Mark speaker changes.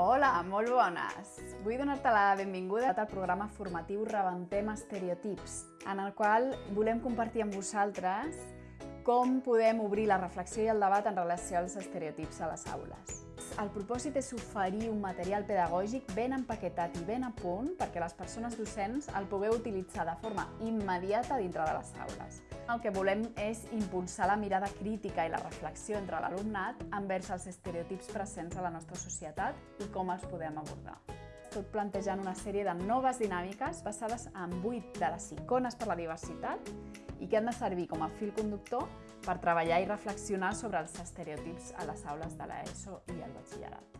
Speaker 1: Hola, molt bones! Vull donar-te la benvinguda al programa formatiu Rebentem Estereotips, en el qual volem compartir amb vosaltres com podem obrir la reflexió i el debat en relació als estereotips a les aules. El propòsit és oferir un material pedagògic ben empaquetat i ben a punt perquè les persones docents el pugueu utilitzar de forma immediata dintre de les aules. El que volem és impulsar la mirada crítica i la reflexió entre l'alumnat envers els estereotips presents a la nostra societat i com els podem abordar tot plantejant una sèrie de noves dinàmiques basades en 8 de les icones per la diversitat i que han de servir com a fil conductor per treballar i reflexionar sobre els estereotips a les aules de l'ESO i el batxillerat.